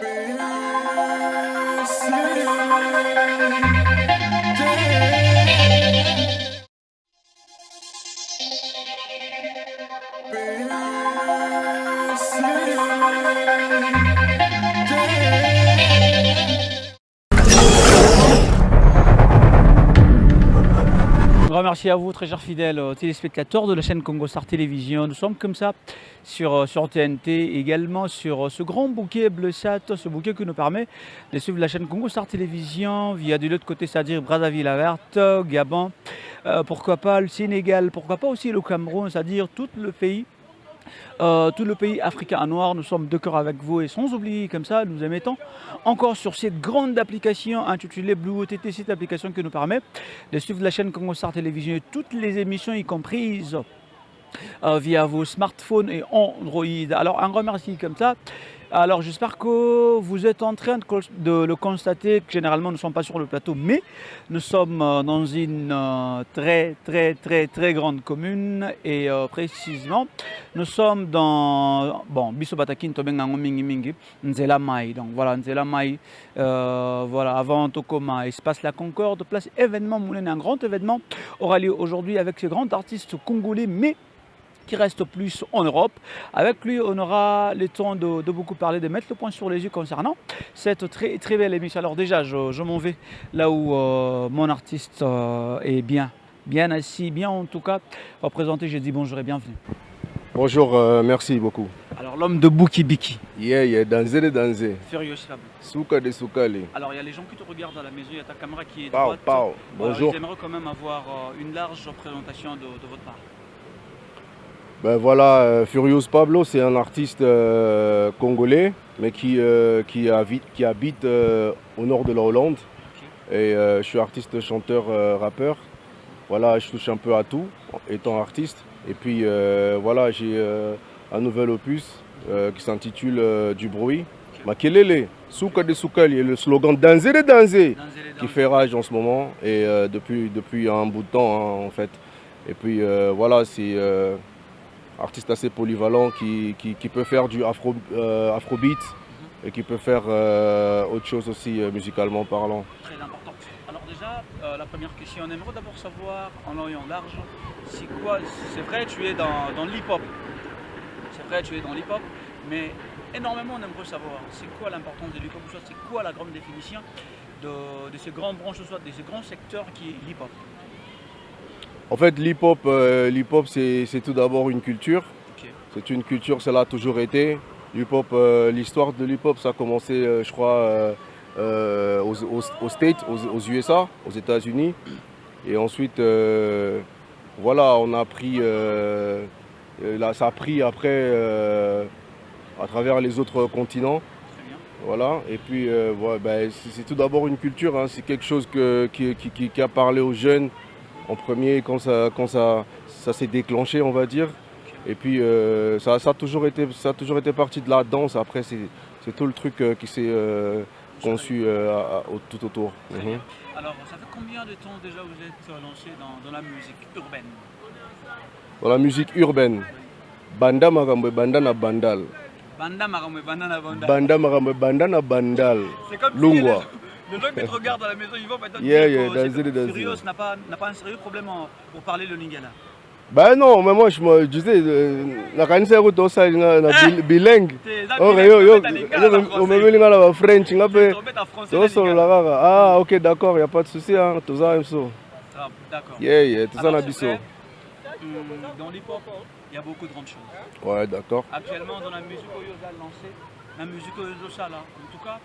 Be merci à vous, très chers fidèles euh, téléspectateurs de la chaîne Congo Star Télévision. Nous sommes comme ça sur, euh, sur TNT, également sur euh, ce grand bouquet bleu sat, ce bouquet qui nous permet de suivre la chaîne Congo Star Télévision via de l'autre côté, c'est-à-dire Brazzaville la Verte, Gabon, pourquoi pas le Sénégal, pourquoi pas aussi le Cameroun, c'est-à-dire tout le pays euh, tout le pays africain noir. Nous sommes de cœur avec vous et sans oublier comme ça, nous émettons encore sur cette grande application intitulée Blue OTT, cette application qui nous permet de suivre la chaîne Congo Star Télévision et toutes les émissions y comprises euh, via vos smartphones et Android. Alors un remercie comme ça alors j'espère que vous êtes en train de, le constater, généralement nous ne sommes pas sur le plateau, mais nous sommes euh, dans une euh, très très très très grande commune et euh, précisément nous sommes dans, bon, Bisobatakin, Tobengango Mingi Mingi, Nzela Mai, donc voilà, Nzela Mai, voilà, avant Tokoma, Espace La Concorde, place événement, Moulin, un grand événement aura lieu aujourd'hui avec ces grands artistes congolais, mais qui reste plus en Europe. Avec lui, on aura le temps de, beaucoup parler, de mettre le point sur les yeux concernant cette très, très belle émission. Alors déjà, je, m'en vais là où euh, mon artiste euh, est bien, bien assis, bien en tout cas représenté. J'ai dit bonjour et bienvenue. Bonjour, euh, merci beaucoup. Alors l'homme de Bouki Biki. Yeah, yeah, danser de danser. Furious Fable. Souka de Soukali. Alors il y a les gens qui te regardent à la maison, il y a ta caméra qui est pao, droite. Pao. Bonjour. J'aimerais quand même avoir une large représentation de votre part. Ben voilà, euh, Furious Pablo, c'est un artiste euh, congolais, mais qui, euh, qui, habite, au nord de la Hollande. Et je suis artiste, chanteur, rappeur. Voilà, je touche un peu à tout, étant artiste. Et puis voilà, j'ai un nouvel opus qui s'intitule Du bruit. Makelele, Souka de Soukali, et le slogan Danser de Danser, qui fait rage en ce moment, et depuis, depuis un bout de temps hein, en fait. Et puis voilà, c'est artiste assez polyvalent qui, qui, peut faire du afro, euh, afrobeat mhm. et qui peut faire euh, autre chose aussi euh, musicalement parlant. Très important. Alors déjà, la première question, on aimerait d'abord savoir en en large, c'est quoi, c'est vrai tu es dans, dans l'hip-hop, c'est vrai tu es dans l'hip-hop, mais énormément on aimerait savoir c'est quoi l'importance de l'hip-hop, c'est quoi la grande définition de, de ces grands branches, soit de ces grands secteurs qui est l'hip-hop? En fait, l'hip-hop, euh, c'est tout d'abord une culture. C'est une culture, cela a toujours été. Euh, l'histoire de l'hip-hop, ça a commencé, euh, je crois, aux, States, aux, USA, aux États-Unis. Et ensuite, voilà, on a pris, là, ça a pris après à travers les autres continents. Voilà, et puis ben, c'est tout d'abord une culture, hein. c'est quelque chose qui, a parlé aux jeunes, en premier quand ça, quand ça, ça s'est déclenché, on va dire. Et puis euh, ça, ça, a toujours été, ça a toujours été partie de la danse. Après, c'est tout le truc euh, qui s'est euh, conçu tout autour. Mhm. Alors, ça fait combien de temps déjà vous êtes lancé dans, la musique urbaine? Dans la musique urbaine Banda Marambe Banda na Bandal. Banda Marambe Banda na Bandal. Banda Marambe Banda na Bandal. Lungwa. Le gens qui te regardent à la maison, ils vont peut-être yeah, yeah, que Furios n'a pas, pas un sérieux problème pour parler le lingala. Ben non, mais moi je me disais, la canisse est tout ça, na bilingue. Oh, yo yo, on me met la French, nga pe. To solo la kaka. Ah, OK, d'accord, il y a pas de souci hein, tout ça ça. Ah, d'accord. Yeah, yeah, tout ça na biso. Dans l'hip-hop, il y a beaucoup de grandes choses. Ouais, d'accord. Actuellement dans la musique Oyoza lancée, la musique Oyoza là, en tout cas,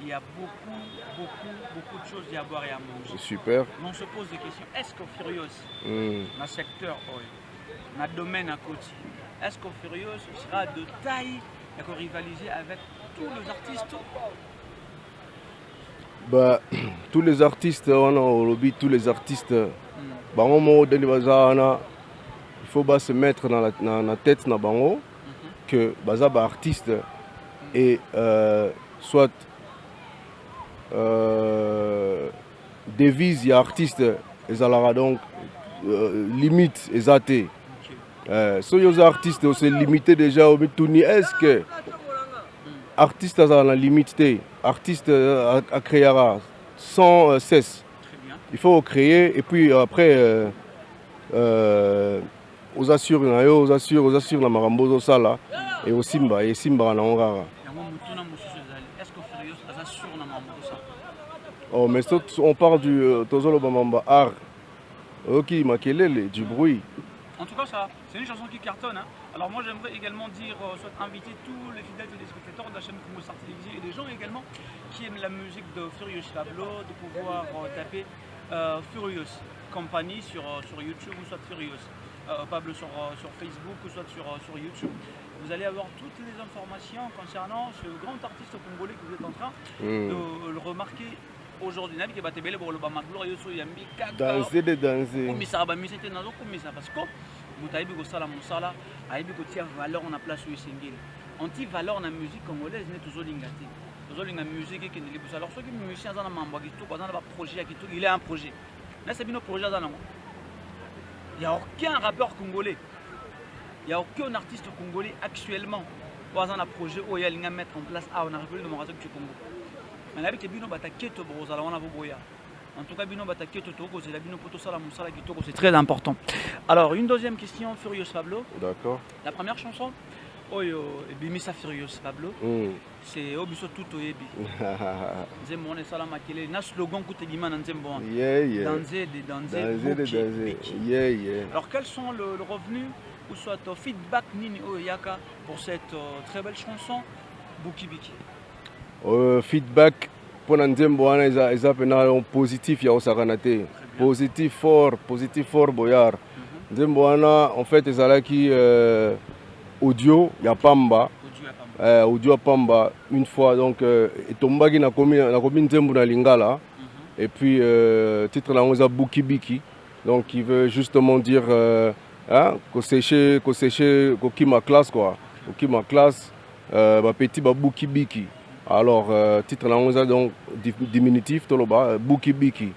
il y a beaucoup, beaucoup, beaucoup de choses à boire et à manger. Super. on se pose des questions. Est-ce qu'au Furious, mm. dans le secteur, dans le domaine à côté, est-ce qu'au Furious sera de taille et rivaliser avec tous les artistes? Bah, tous les artistes, on a au lobby, tous les artistes, mm. bah, il faut bah, se mettre dans la, dans la tête dans bango, mm -hmm. que bah, bah, artiste et euh, soit devise ya artiste ezalaka donc euh, limite eza te euh, soki oza artiste ose limité déjà omituni est ce que artiste aza na limite te artiste euh, akréera sans euh, cesse. Il faut créer et puis après euh, euh, oza sur na yo oza sur oza sur na makambo ozosala e osimba esimbaka nango kaka Oh, mais on parle du euh, tozoloba mamba art oyoki makelele du bruit En tout cas, ça, c'est une chanson qui cartonne. hein. Alors moi, j'aimerais également dire, euh, soit inviter tous les fidèles téléspectateurs de la chaîne Congo Star Télévision et des gens également qui aiment la musique de Furious Pablo, de pouvoir euh, taper Furious Company sur, sur YouTube ou soit Furious Pablo sur, sur Facebook ou soit sur, sur YouTube. Vous allez avoir toutes les informations concernant ce grand artiste congolais que vous êtes en train Mm. de le remarquer aujourd'hui. De komisaka bamisa te nazokomisa parce que moto ayebi kosala mosala ayebi kotia valeur na place oyo esengeli anti valeur na musique congolaise nde tozolinga te tozolinga musique ekende liboso alors soki musicien aza na mambo ya kitoko aza na baprojet ya kitoko il est un projet. Nasa bino projet aza nango aucun rappeur congolais il y a aucun artiste congolais actuellement oyo aza na projet oyo alinga mettre en place. Awa na république démocratique du congo mais nayebi te bino bataketo bokozala wana boboya en tout cas bino bataketo tokozela bino mpo tosala mosala kitoko c'est très important. Alors une deuxième question furious pablo. D'accord. La première chanson. Oyo ebimisa furious pablo. Mm. c'est oyo biso tout toyebi nzembo wana esala makelele na slogan kuta ebima na nzembo wana yeah, yeah. alors quels sont le, le revenu ou soit feedback nini oyo yaka pour cette euh, très belle chanson buki biki? Euh, feedback mpona nzembo wana eza, eza mpena positif ya kosakana te. Positif fort positif fort boyard. Nzembo wana en fait ezalaki euh, audio ya pamba. Audio ya pamba. Euh, audio ya pamba une fois donc euh, etombaki nakomi nakomi nzembo na lingala. Et puis euh, titre nango eza buki biki donc qui veut justement dire euh, hein, koséche koséche kokima classe quoi. Kokima classe euh, bapeti babuki biki alors euh, titre nango eza donc di- diminutif toloba euh, buki biki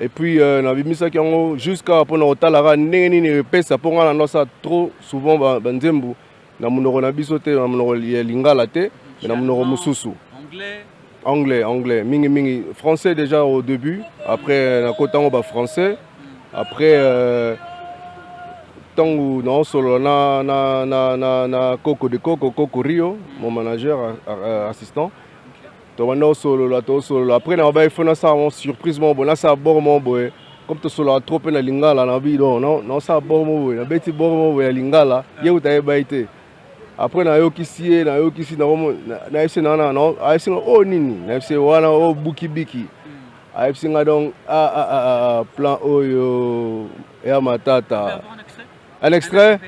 et puis euh, nabimisaki yango jusqu'à mpona kotalaka ndenge nini epesa mpo nga na ndosala trop souvent ba- banzembo na monoko na biso te na monoko ya lingala te mais na mosusu anglais. Anglais anglais mingi mingi. Français déjà au début après nakota yango bafrançais après euh, ntango naosolola na, na, na, na, na coco de coco coco rio mon manager a- a- assistant. Tobanda osolola tosolola après na baye fo nasala mo surprise mo boye nasala bor mo boye comme tosololaka trop mpe na lingala na bi don naosala bor mo boye nabeti bor mo boye ya lingala. Ye kuta yebai te après nayokisi ye nayokisi nayebisi ayebisi nga o nini. Nayebisi ye wana o bukibiki ayebisi nga donc plan oyo ya Tu peux matata un extrait.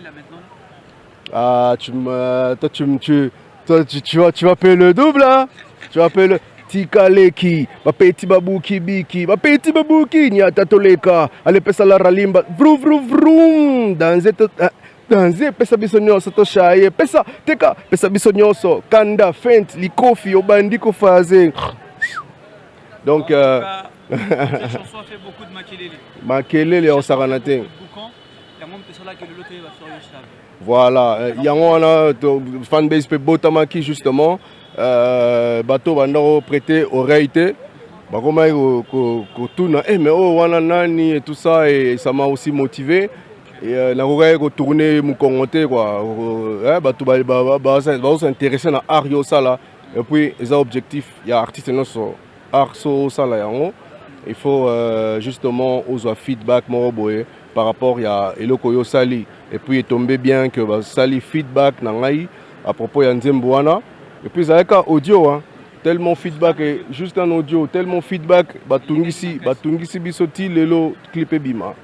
Ah tu me toi tu me tu toi tu, tu vas tu vas payer le double hein. Tu vas payer le tikaleki bapeti babuki biki bapeti babuki nyata toleka alepesa la ralimba. Vru vru vrum danze danze pesa biso nyonso toshaye pesa teka pesa biso nyonso kanda fent likofi obandi kofaze. Donc euh, cette chanson a fait beaucoup de makelele. makelele osakana te Boucan, yango mpe voilà euh, yango wana fanbase mpe botamaki justement. Euh, bato banda koprete oreille te. Bakomaki ko- ko- kotuna eh, mais oyo wana nani et tout ça et ça m'a aussi motivé. Euh, nakokaki kotourne mokongo te Euh, eh, bato bazosinteresse na art yo osala et puis eza objectif ya artiste nyonso art so osala yango. Il faut justement ozwa feedback moko boye par rapport ya eloko oyo osali et puis etombe bien que basali feedback na ngai à propos ya nzembo wana. Et puis ezalaka audio hein. tellement feedback juste un audio tellement feedback batungisi batungisi biso ti lelo clip ebima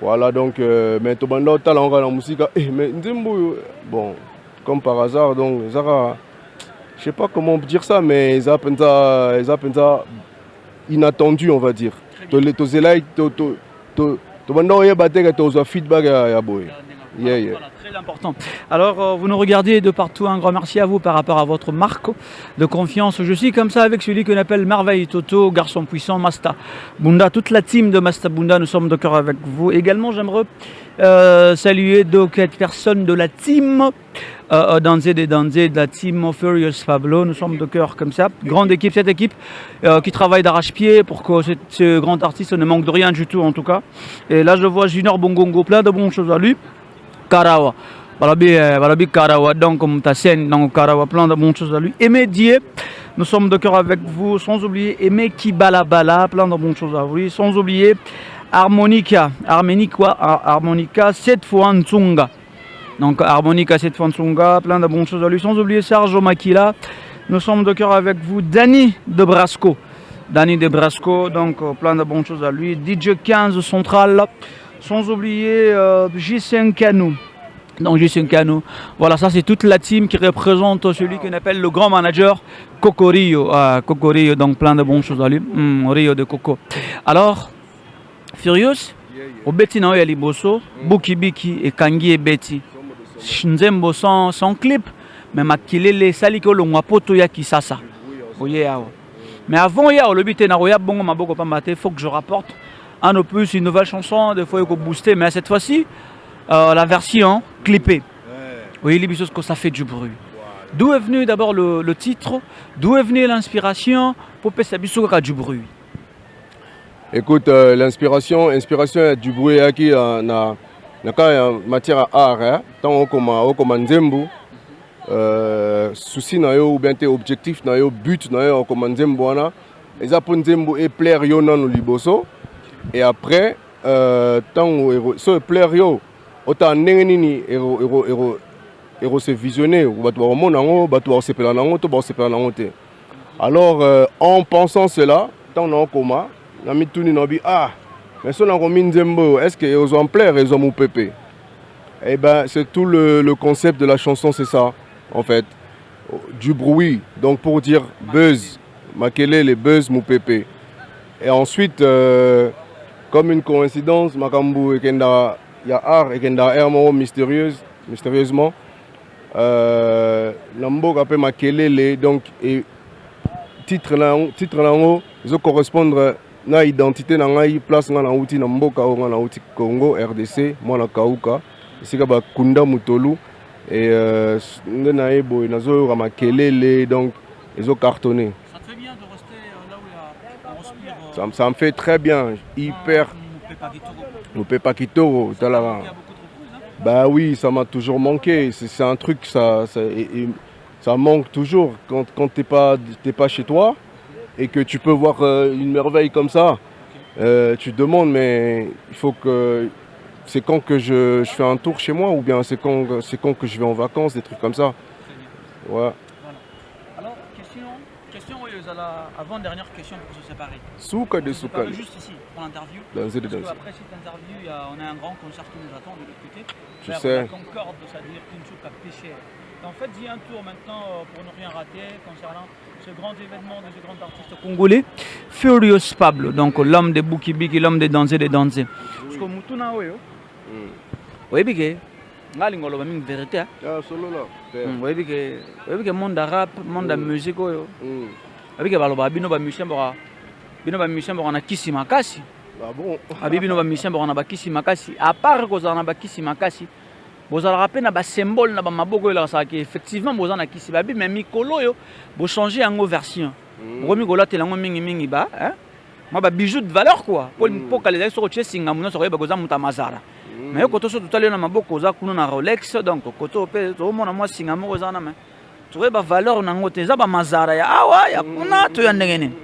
voilà donc euh, mais tobanda otala ngo na mosika. Eh, mais nzembo oyo bon comme par hasard donc ezaka je sais pas comment dire ça mais eza mpenza eza mpenza inattendu on va dire. Tole- tozelai to- to- to- tobanda oyeba te ke tozwa feedback ya boye Yeah, yeah. Voilà, très important. Alors, euh, vous nous regardez de partout. Un grand merci à vous par rapport à votre marque de confiance. Je suis comme ça avec celui qu'on appelle Merveille Toto, garçon puissant, Masta Bunda. Toute la team de Masta Bunda, nous sommes de cœur avec vous. Également, j'aimerais euh, saluer donc cette personne de la team euh, Danzé des Danzé de la team Furious Pablo. Nous sommes de cœur comme ça. Grande équipe, cette équipe euh, qui travaille d'arrache-pied pour que ce, ce grand artiste ne manque de rien du tout en tout cas. Et là je vois Junior Bongongo, plein de bonnes choses à lui. Karawa. Balabi, euh, Balabi Karawa, donc scène, donc Karawa, plein de bonnes choses à lui. Aimé Dié, nous sommes de cœur avec vous, sans oublier Aimé Kibalabala, plein de bonnes choses à lui. Sans oublier Harmonica, Harmonica, Harmonica, cette fois Nzunga. Donc Harmonica, cette fois Nzunga, plein de bonnes choses à lui. Sans oublier Sergio Makila, nous sommes de cœur avec vous. Danny de Brasco. Danny de Brasco, donc plein de bonnes choses à lui. DJ 15 Central, sans oublier euh, J5 Canou. Donc J5 Canou. Voilà, ça c'est toute la team qui représente celui qu'on appelle le grand manager Coco Rio. Ah, Coco Rio, donc plein de bonnes choses à lui. Hmm, Rio de Coco. Alors, Furious, obeti na oyo ya liboso, bukibiki ekangi ebeti. nzembo sans, sans clip me makelele esali ke olongwa po toya kisasa mais avant ya te nakoya bongo maboko pamba te faut que je rapporte un de plus une nouvelle chanson des fois ekobooster mais cette fois-ci euh, la version clippée. Oyebi biso que ça fait du bruit. D'où est venu d'abord le, le titre? D'où est venue l'inspiration po pesa biso kaka du bruit? Écoute, euh, l'inspiration, inspiration du bruit yaki euh, na na ya matière ya art eh? ntango okoma okoma nzembo euh, souci na yo ou bien te objectif na yo but na yo okoma nzembo wana eza mpo nzembo eplaire yo nano liboso et après euh, ero- so eplaire yo otala ndenge nini ekose visionne bato bakomona yango bato bakosepela to bakosepela te. Alors euh, en pensant cela ntango naokoma na mituni ah mais so nakomi nzembo oyo est ce que ezwa plaire ezwa mopepe eh ben c'est tout le, le concept de la chanson c'est ça en fait. Du bruit donc pour dire buzz. Makelele. Buzz mopepe et ensuite euh, comme une coïncidence makambo ekenda ya art ekenda air moko mystérieuse mystérieusement. Euh, na mboka mpe makelele donc et titre na yango titre na yango ezocorrespondre na identité na ngai place ngai nauti na mboka oyo ngai nauti congo rdc mwana kauka esika bakunda mutolu e euh, nde na ye boye nazoyoka makelele donc ezocartonne ça, me fait très bien hyper mopepa kitoko talaka Bah oui, ça m'a toujours manqué. C'est un truc, ça, ça, ça manque toujours quand, quand tu n'es pas, t'es pas chez toi et que tu peux voir euh, une merveille comme ça. euh, tu te demandes, mais il faut que. C'est quand que je, je fais un tour chez moi ou bien c'est quand, quand que je vais en vacances, des trucs comme ça. Ouais. Oui, Zala, avant-dernière question pour se séparer. Souka de Souka. juste ici pour l'interview. Danser de Parce danser. qu'après cette interview, y a- on a un grand concert qui nous attend de l'autre côté. Je sais. La Concorde, c'est-à-dire Kinshuk à Péché. En fait, un tour maintenant euh, pour ne rien rater concernant ce grand événement de ce grand artiste congolais, Furious Pablo, donc l'homme des Bukibiki, l'homme des dansés des dansés. Parce que Mutuna Oyo, oyebi ke nga alinga oloba mingi vérité ah. Ah, solo là. père. Mm, oyebi ke oyebi ke monde rap monde ya Mm. musique oyo Mm. oyebi ke balobaka bino bino bamusicien boka na kisi makasi Ah bon abi bino bamusicien boka na bakisi makasi apart kozala na bakisi makasi bozalaka mpe na basymbole na bamaboko oyo elakasaka effectivement boza na kisi babi me mikolo oyo bochange yango version Mm. okomi kolatela yango mingimingi ba hein? mwa babijou de valeur quoi po Mm. pokala ezali soki otie singambo nyonso koyeba koza moto ya mazara Mm. me yo koto so totali yo na maboko oza kuna na rolex donc koto mpe tozomona mwa singa moko eza na me tokoyeba valeur nango te eza bamazara ya awa ya kuna to ya ndenge nini?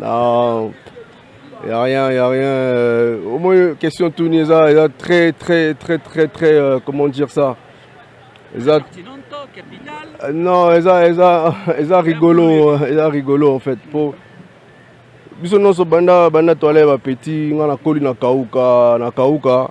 Non, n'y a rien, n'y a rien. au moins, question Tunisa, il y a très, très, très, très, très, euh, comment dire ça? Ils a, euh, Non, ils a, ils a, ils a rigolo, ils a rigolo en fait. Pour, biso nyonso banda banda toale bapeti nga nakoli na kauka na kauka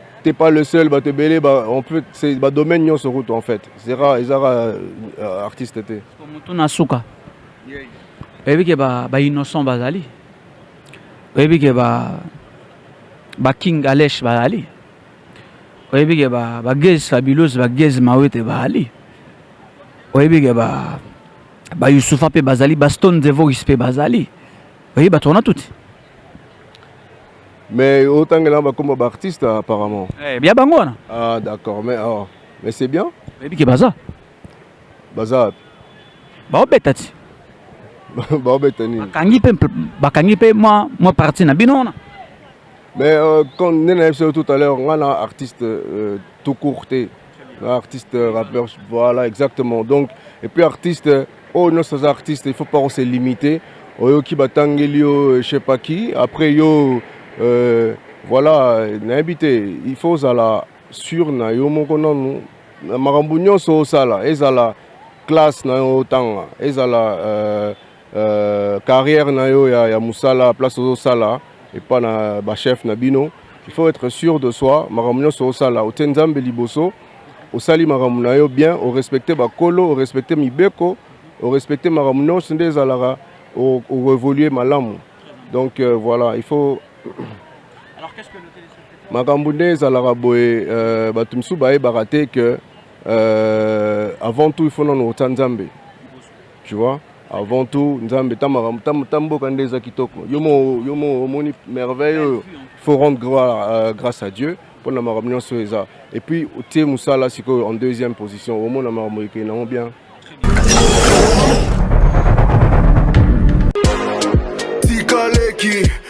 t'es pas le seul bato ebele ba- on peut c'est badomaine nyonso kutu en fait. Ezaka ezaka euh, artiste te motu na suka. Oyebi ke ba- bainnocent bazali. Oyebi ke ba- baking alesh bazali. Oyebi ke ba- bagez fabuleuse bagez mawete bazali. Oyebi ke ba- bayusufa mpe bazali bastone devoris mpe bazali. Oyebi bato wana tuti mais otangela bakoma baartiste apparemment. Eh, bia bango wana ah d'accord mais oh. mais c'est bien. Oyebi ke baza. Baza. Baobeta ti baobeta nini bakangi mpe bakangi mwa mwa parti na bino wana Mais euh, quand on dit tout à l'heure, on a un artiste euh, tout courté, artiste euh, rappeur, voilà exactement. Donc, et puis artiste, euh, oh non, ces artistes, il ne faut pas se limiter. Oh, yo qui batangeli, je sais pas qui. Après, yo, euh, voilà, n'habité. Il faut là sur na yo moko nanu. Na makambo nyonso osala, ezala classe na yo otanga, ezala euh, euh, carrière na yo ya, ya musala, place osala. et pas na bachef na bino il faut être sûr de soi makambo nyonso osala otie nzambe liboso osali makambo na yo bien orespecte bakolo orespecte mibeko orespecte makambo nyonso nde ezalaka o- oévolue malamu donc euh, voilà il faut makambo nde ezalaka boye euh, bato mosusu bayebaka te ke euh, avant tout il faut nano otya nzambe. Tu vois? Avant tout nzambe ta mboka nde eza kitoko. Yo mo omoni merveille oyo. Il faut rendre gloire, euh, grâce à dieu mpona makambo nyonso eza. Et puis otie mosala sikoyo en deuxième position omona makambo ekei nango bien. Tikaleki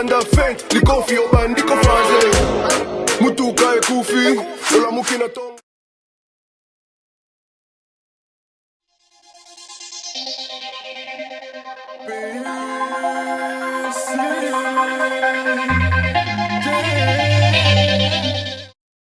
under fence Liko fi yo bandi ko faze Mutuka e kufi Ola muki tonga